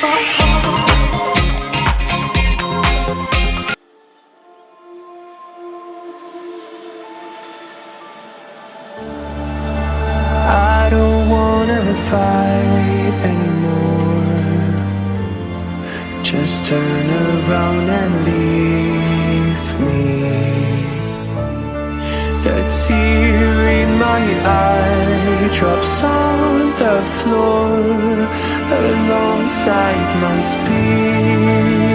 I don't wanna fight anymore. Just turn around and leave me. The tear in my eye drops out the floor alongside my spear.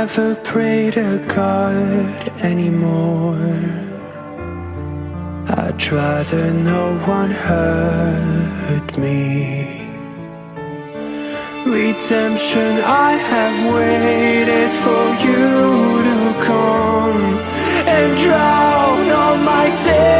never pray to God anymore. I'd rather no one hurt me. Redemption, I have waited for you to come And drown all my sins